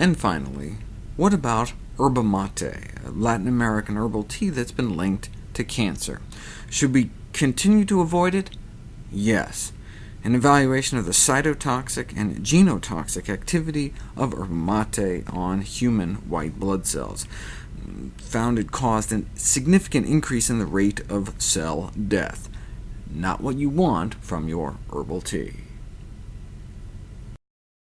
And finally, what about yerba mate, a Latin American herbal tea that's been linked to cancer? Should we continue to avoid it? Yes. An evaluation of the cytotoxic and genotoxic activity of yerba mate on human white blood cells found it caused a significant increase in the rate of cell death. Not what you want from your herbal tea.